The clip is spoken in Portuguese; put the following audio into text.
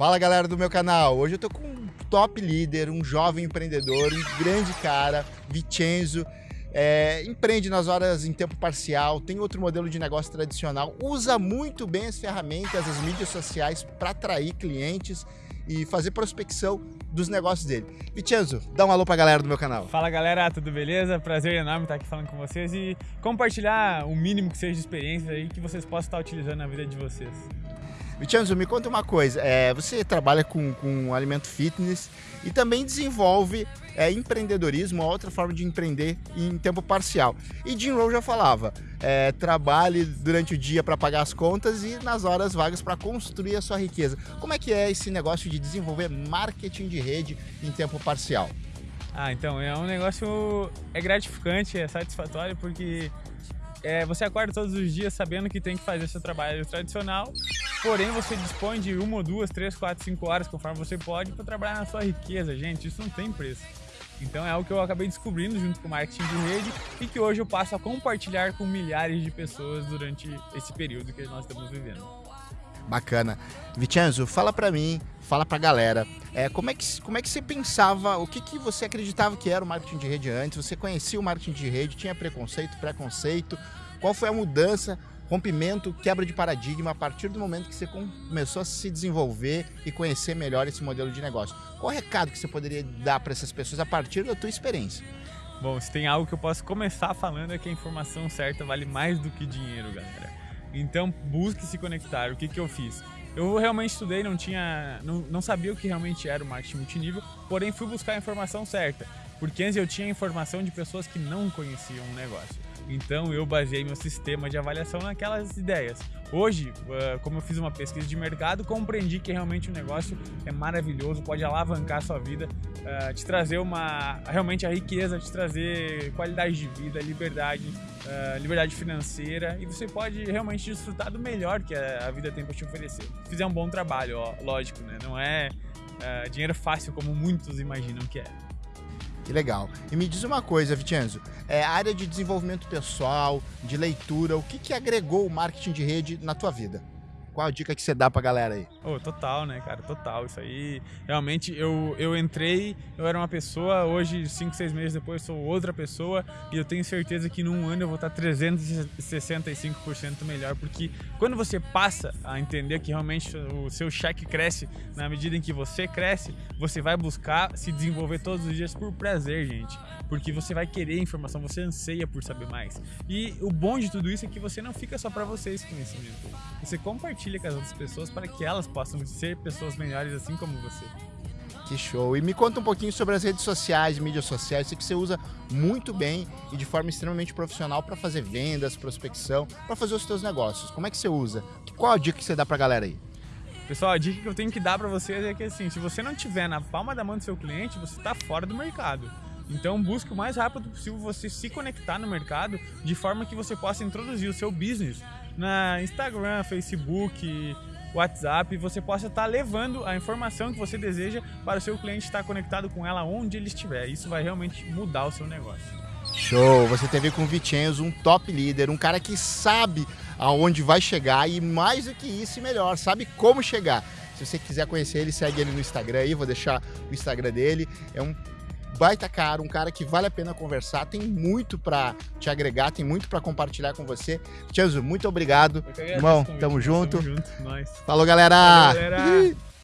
Fala galera do meu canal, hoje eu tô com um top líder, um jovem empreendedor, um grande cara, Vicenzo, é, empreende nas horas em tempo parcial, tem outro modelo de negócio tradicional, usa muito bem as ferramentas, as mídias sociais para atrair clientes e fazer prospecção dos negócios dele. Vicenzo, dá um alô pra galera do meu canal. Fala galera, tudo beleza? Prazer enorme estar aqui falando com vocês e compartilhar o mínimo que seja de experiência aí que vocês possam estar utilizando na vida de vocês. Vichanzo, me conta uma coisa. É, você trabalha com, com alimento fitness e também desenvolve é, empreendedorismo, outra forma de empreender em tempo parcial. E Jim Rohn já falava, é, trabalhe durante o dia para pagar as contas e nas horas vagas para construir a sua riqueza. Como é que é esse negócio de desenvolver marketing de rede em tempo parcial? Ah, então é um negócio é gratificante, é satisfatório porque é, você acorda todos os dias sabendo que tem que fazer seu trabalho tradicional, porém você dispõe de uma, duas, três, quatro, cinco horas, conforme você pode, para trabalhar na sua riqueza, gente. Isso não tem preço. Então é algo que eu acabei descobrindo junto com o marketing de rede e que hoje eu passo a compartilhar com milhares de pessoas durante esse período que nós estamos vivendo. Bacana. Vicenzo, fala para mim, fala pra galera, é, como, é que, como é que você pensava, o que, que você acreditava que era o marketing de rede antes? Você conhecia o marketing de rede, tinha preconceito, preconceito? Qual foi a mudança, rompimento, quebra de paradigma a partir do momento que você começou a se desenvolver e conhecer melhor esse modelo de negócio? Qual o recado que você poderia dar para essas pessoas a partir da tua experiência? Bom, se tem algo que eu posso começar falando é que a informação certa vale mais do que dinheiro, galera. Então busque se conectar. O que, que eu fiz? Eu realmente estudei, não tinha, não, não sabia o que realmente era o marketing multinível, porém fui buscar a informação certa, porque antes eu tinha informação de pessoas que não conheciam o negócio. Então eu baseei meu sistema de avaliação naquelas ideias. Hoje, ah, como eu fiz uma pesquisa de mercado, compreendi que realmente o negócio é maravilhoso, pode alavancar a sua vida, ah, te trazer uma realmente a riqueza, te trazer qualidade de vida, liberdade, ah, liberdade financeira e você pode realmente desfrutar do melhor que a vida tem para te oferecer. Se fizer um bom trabalho, ó, lógico, né? Não é dinheiro fácil como muitos imaginam que é. Que legal. E me diz uma coisa, Vicenzo, é, área de desenvolvimento pessoal, de leitura, o que, que agregou o marketing de rede na tua vida? Qual a dica que você dá pra galera aí? Oh, total, né, cara? Total. Isso aí, realmente, eu, eu entrei, eu era uma pessoa, hoje, cinco, seis meses depois, sou outra pessoa e eu tenho certeza que num ano eu vou estar 365% melhor, porque quando você passa a entender que realmente o seu cheque cresce na medida em que você cresce, você vai buscar se desenvolver todos os dias por prazer, gente. Porque você vai querer informação, você anseia por saber mais. E o bom de tudo isso é que você não fica só para você esse conhecimento. Você compartilha compartilha com as outras pessoas para que elas possam ser pessoas melhores assim como você. Que show! E me conta um pouquinho sobre as redes sociais, mídias sociais. Que você usa muito bem e de forma extremamente profissional para fazer vendas, prospecção, para fazer os seus negócios. Como é que você usa? Qual a dica que você dá para a galera aí? Pessoal, a dica que eu tenho que dar para vocês é que assim, se você não tiver na palma da mão do seu cliente, você está fora do mercado. Então busque o mais rápido possível você se conectar no mercado de forma que você possa introduzir o seu business na Instagram, Facebook, WhatsApp, você possa estar levando a informação que você deseja para o seu cliente estar conectado com ela onde ele estiver. Isso vai realmente mudar o seu negócio. Show! Você teve com o Vicenzo um top líder, um cara que sabe aonde vai chegar e mais do que isso e melhor, sabe como chegar. Se você quiser conhecer ele, segue ele no Instagram aí, vou deixar o Instagram dele. É um baita cara, um cara que vale a pena conversar, tem muito para te agregar, tem muito para compartilhar com você. Tiazo, muito obrigado. Irmão, tamo junto. Tamo junto, nós. Falou, galera! Valeu, galera.